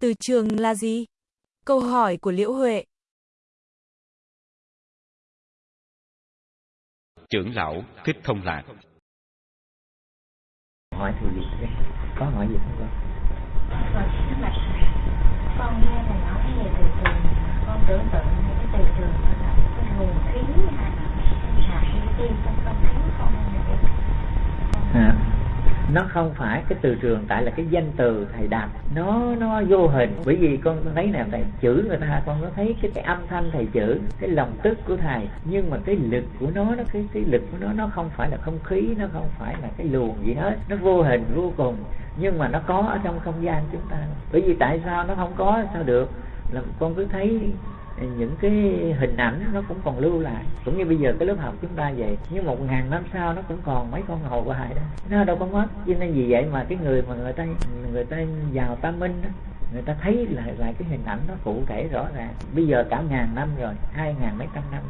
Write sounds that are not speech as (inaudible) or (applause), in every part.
Từ trường là gì? Câu hỏi của Liễu Huệ. Trưởng lão Thích Thông Lạc Hỏi thì gì? Có hỏi gì không? Rồi, tức là con nghe thầy nói cái về từ trường, con tưởng tượng những cái từ trường đó là cái nguồn khí hay là hạt vi trong không khí không À, nó không phải cái từ trường, tại là cái danh từ thầy đặt nó nó vô hình. Bởi vì con thấy nè, thầy chữ người ta, con có thấy cái cái âm thanh thầy chữ, cái lòng tức của thầy. Nhưng mà cái lực của nó nó, cái cái lực của nó nó không phải là không khí, nó không phải là cái luồng gì hết. Nó vô hình, vô cùng. Nhưng mà nó có ở trong không gian chúng ta. Bởi vì tại sao nó không có? Sao được? Là con cứ thấy những cái hình ảnh nó cũng còn lưu lại. Cũng như bây giờ cái lớp học chúng ta vậy, nhưng một ngàn năm sau nó cũng còn mấy con hồ hoài đó. Nó đâu có mất. Cho nên vì vậy mà cái người mà người ta người ta vào tâm minh đó, người ta thấy lại lại cái hình ảnh nó cụ thể rõ ràng. Bây giờ cả ngàn năm rồi, hai ngàn mấy trăm năm.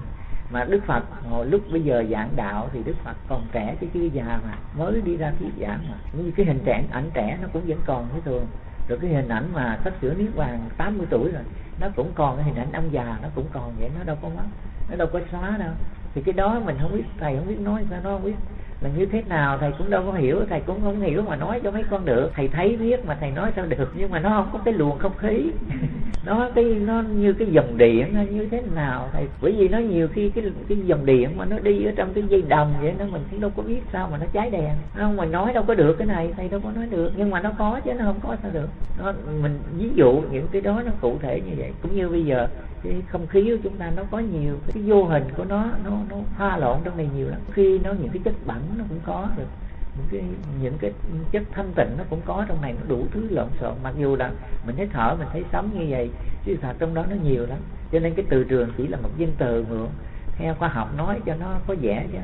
Mà Đức Phật, hồi lúc bây giờ giảng đạo thì Đức Phật còn trẻ chứ chưa già mà, mới đi ra thuyết giảng mà. Như cái hình trẻ ảnh trẻ nó cũng vẫn còn như thường rồi cái hình ảnh mà sách sửa niết bàn 80 tuổi rồi, nó cũng còn cái hình ảnh ông già, nó cũng còn vậy, nó đâu có mất nó đâu có xóa đâu. Thì cái đó mình không biết, thầy không biết nói, sao nó không biết là như thế nào thầy cũng đâu có hiểu thầy cũng không hiểu mà nói cho mấy con được. Thầy thấy biết mà thầy nói sao được nhưng mà nó không có cái luồng không khí. (laughs) Nó cái nó như cái dòng điện nó như thế nào thầy? Bởi vì nó nhiều khi cái cái dòng điện mà nó đi ở trong cái dây đồng vậy nó mình cũng đâu có biết sao mà nó cháy đèn. Không mà nói đâu có được cái này thầy đâu có nói được nhưng mà nó có chứ nó không có sao được. Nó mình ví dụ những cái đó nó cụ thể như vậy cũng như bây giờ cái không khí của chúng ta nó có nhiều cái vô hình của nó nó nó pha lộn trong này nhiều lắm. Khi nó những cái chất bẩn nó cũng có được những cái những cái chất thanh tịnh nó cũng có trong này, nó đủ thứ lộn xộn. Mặc dù là mình thấy thở, mình thấy sống như vậy, chứ thật trong đó nó nhiều lắm. Cho nên cái từ trường chỉ là một danh từ mượn theo khoa học nói cho nó có vẻ chứ.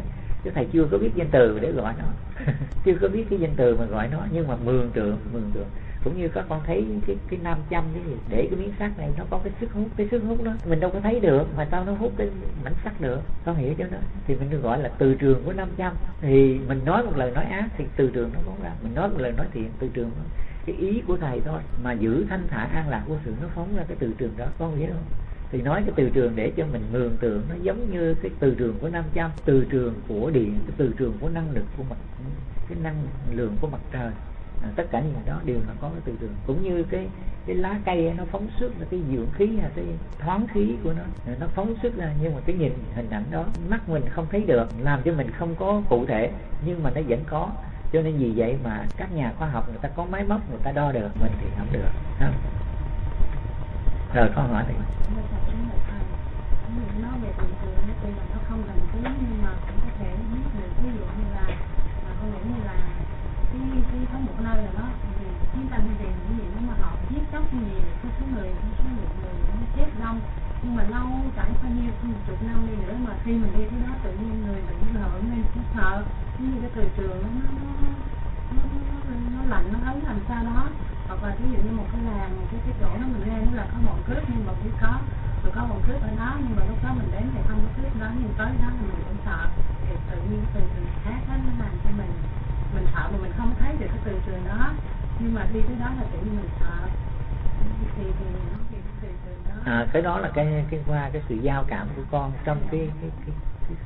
Chứ thầy chưa có biết danh từ để gọi nó. (laughs) Chưa có biết cái danh từ mà gọi nó, nhưng mà mường tượng mường tượng cũng như các con thấy cái cái nam châm cái gì, để cái miếng sắt này nó có cái sức hút, cái sức hút đó. Mình đâu có thấy được, mà sao nó hút cái mảnh sắt được? Con hiểu chứ nó? Thì mình được gọi là từ trường của nam châm. Thì mình nói một lời nói ác thì từ trường nó phóng ra. Mình nói một lời nói thiện, từ trường nó cái ý của thầy thôi. Mà giữ thanh thản an lạc của sự nó phóng ra cái từ trường đó. Con hiểu không? Thì nói cái từ trường để cho mình mường tượng nó giống như cái từ trường của nam châm. Từ trường của điện, cái từ trường của năng lực của mặt cái năng lượng của mặt trời à, tất cả những cái đó đều là có cái từ trường cũng như cái cái lá cây nó phóng xuất là cái dưỡng khí là cái thoáng khí của nó. À, nó phóng xuất ra nhưng mà cái nhìn hình ảnh đó mắt mình không thấy được làm cho mình không có cụ thể nhưng mà nó vẫn có. Cho nên vì vậy mà các nhà khoa học người ta có máy móc người ta đo được mình thì không được ha. Rồi con hỏi thì nó về từ trường tuy là nó không gần tí nhưng mà cũng có thể biết được ví dụ như là mà con nghĩ như là cái cái có một nơi là nó vì chiến tranh hay gì những gì nó mà họ giết chóc nhiều cái số người cái số lượng người nó chết đông nhưng mà lâu chẳng bao nhiêu chục năm đi nữa mà khi mình đi tới đó tự nhiên người bị sợ nên nó sợ như cái từ trường nó nó nó, nó, nó lạnh nó ấm làm sao đó. Hoặc là ví dụ như một cái làng một cái cái chỗ nó mình lên nó là có bọn cướp nhưng mà chỉ có rồi có bọn cướp ở đó nhưng mà lúc đó mình đến thì không có cướp đó nhưng tới đó thì mình cũng sợ. Thì tự nhiên từ trường khác đó nó làm cho mình mình sợ mà mình không thấy được cái từ trường đó. Nhưng mà đi tới đó là tự nhiên mình sợ. Thì thì nó thì cái từ trường đó. À, cái đó là cái cái qua cái sự giao cảm của con trong cái cái cái, cái,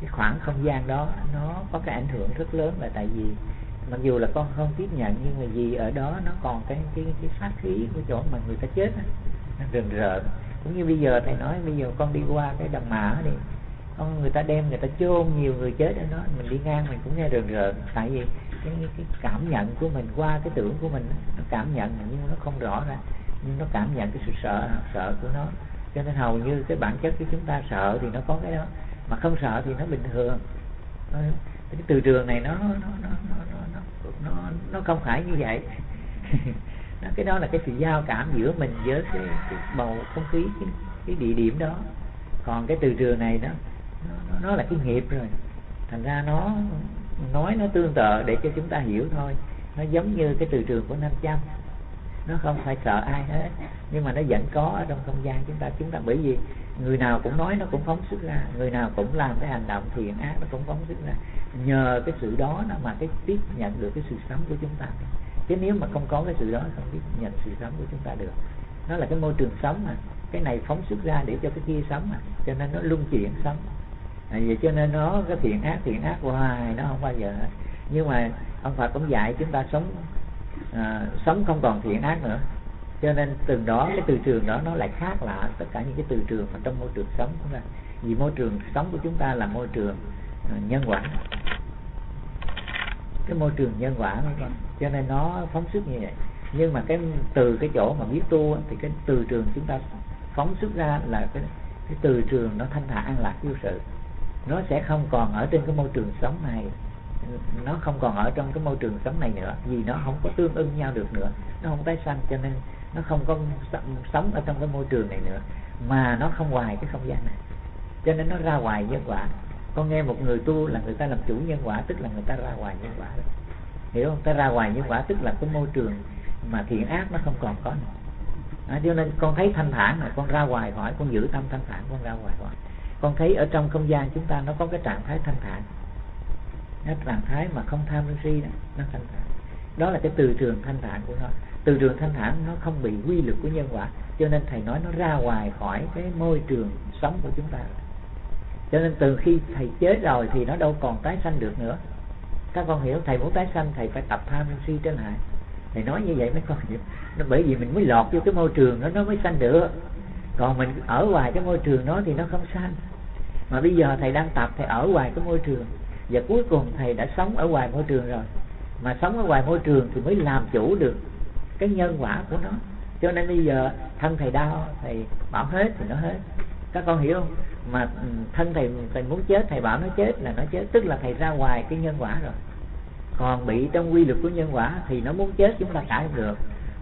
cái khoảng không gian đó nó có cái ảnh hưởng rất lớn là tại vì mặc dù là con không tiếp nhận nhưng mà vì ở đó nó còn cái cái cái sát khí của chỗ mà người ta chết á, nó rợn. Cũng như bây giờ thầy nói bây giờ con đi qua cái đầm mã đi con người ta đem người ta chôn nhiều người chết ở đó mình đi ngang mình cũng nghe rần rợn. Tại vì cái, cái cảm nhận của mình qua cái tưởng của mình nó cảm nhận nhưng nó không rõ ra nhưng nó cảm nhận cái sự sợ sợ của nó. Cho nên hầu như cái bản chất của chúng ta sợ thì nó có cái đó mà không sợ thì nó bình thường. Ờ, cái từ trường này nó nó nó nó nó nó, nó, nó không phải như vậy. (laughs) Nó cái đó là cái sự giao cảm giữa mình với cái, cái bầu không khí cái, cái địa điểm đó. Còn cái từ trường này đó nó, nó là cái nghiệp rồi. Thành ra nó nói nó tương tự để cho chúng ta hiểu thôi. Nó giống như cái từ trường của nam châm nó không phải sợ ai hết. Nhưng mà nó vẫn có ở trong không gian chúng ta. Chúng ta bởi vì người nào cũng nói nó cũng phóng xuất ra. Người nào cũng làm cái hành động thiện ác nó cũng phóng xuất ra. Nhờ cái sự đó nó mà cái tiếp nhận được cái sự sống của chúng ta. Chứ nếu mà không có cái sự đó không tiếp nhận sự sống của chúng ta được. Nó là cái môi trường sống mà. Cái này phóng xuất ra để cho cái kia sống mà. Cho nên nó luân chuyển sống. À, vậy cho nên nó cái thiện ác thiện ác hoài nó không bao giờ hết. Nhưng mà ông Phật cũng dạy chúng ta sống à, sống không còn thiện ác nữa. Cho nên từ đó cái từ trường đó nó lại khác lạ tất cả những cái từ trường mà trong môi trường sống chúng ta. Vì môi trường sống của chúng ta là môi trường uh, nhân quả. Cái môi trường nhân quả con cho nên nó phóng xuất như vậy. Nhưng mà cái từ cái chỗ mà biết tu thì cái từ trường chúng ta phóng xuất ra là cái cái từ trường nó thanh thản an lạc vô sự. Nó sẽ không còn ở trên cái môi trường sống này nó không còn ở trong cái môi trường sống này nữa vì nó không có tương ưng nhau được nữa nó không tái sanh cho nên nó không có sống ở trong cái môi trường này nữa mà nó không hoài cái không gian này. Cho nên nó ra ngoài nhân quả. Con nghe một người tu là người ta làm chủ nhân quả tức là người ta ra ngoài nhân quả. Đó. hiểu không? Ta ra ngoài nhân quả tức là cái môi trường mà thiện ác nó không còn có nữa. À, cho nên con thấy thanh thản là con ra ngoài hỏi con giữ tâm thanh thản con ra ngoài hỏi. Con thấy ở trong không gian chúng ta nó có cái trạng thái thanh thản trạng thái mà không tham sân si đó, nó thanh thản. Đó là cái từ trường thanh thản của nó. Từ trường thanh thản nó không bị quy luật của nhân quả, cho nên thầy nói nó ra ngoài khỏi cái môi trường sống của chúng ta. Cho nên từ khi thầy chết rồi thì nó đâu còn tái sanh được nữa. Các con hiểu, thầy muốn tái sanh, thầy phải tập tham sân si trên lại. Thầy nói như vậy mấy con hiểu. Nó bởi vì mình mới lọt vô cái môi trường đó, nó mới sanh được. Còn mình ở ngoài cái môi trường đó thì nó không sanh. Mà bây giờ thầy đang tập, thầy ở ngoài cái môi trường và cuối cùng thầy đã sống ở ngoài môi trường rồi. Mà sống ở ngoài môi trường thì mới làm chủ được cái nhân quả của nó. Cho nên bây giờ thân thầy đau, thầy bảo hết thì nó hết. Các con hiểu không? Mà ừ, thân thầy thầy muốn chết, thầy bảo nó chết là nó chết. Tức là thầy ra ngoài cái nhân quả rồi. Còn bị trong quy luật của nhân quả thì nó muốn chết chúng ta cãi không được.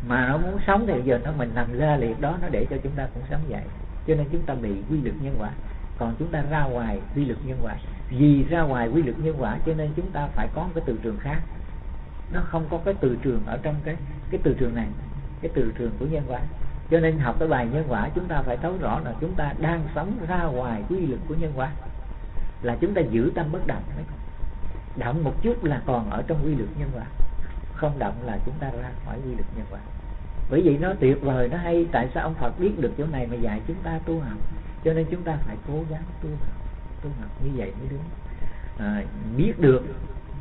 Mà nó muốn sống thì giờ nó mình nằm la liệt đó, nó để cho chúng ta cũng sống vậy. Cho nên chúng ta bị quy luật nhân quả còn chúng ta ra ngoài quy luật nhân quả. Vì ra ngoài quy luật nhân quả cho nên chúng ta phải có cái từ trường khác. Nó không có cái từ trường ở trong cái cái từ trường này, cái từ trường của nhân quả. Cho nên học cái bài nhân quả, chúng ta phải thấu rõ là chúng ta đang sống ra ngoài quy luật của nhân quả. Là chúng ta giữ tâm bất động. Đấy động một chút là còn ở trong quy luật nhân quả. Không động là chúng ta ra khỏi quy luật nhân quả. Bởi vậy nó tuyệt vời, nó hay. Tại sao ông Phật biết được chỗ này mà dạy chúng ta tu học? Cho nên chúng ta phải cố gắng tu học tu học như vậy mới đúng. À, biết được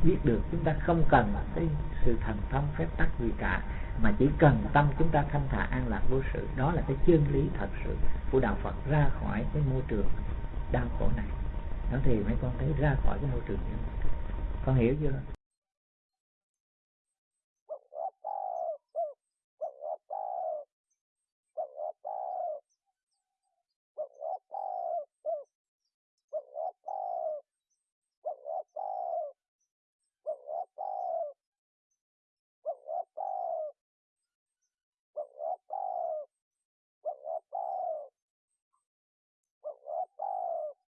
biết được chúng ta không cần cái sự thần thông phép tắc gì cả mà chỉ cần tâm chúng ta thanh thản an lạc vô sự. Đó là cái chân lý thật sự của đạo Phật ra khỏi cái môi trường đau khổ này. Đó thì mấy con thấy ra khỏi cái môi trường này. Con hiểu chưa?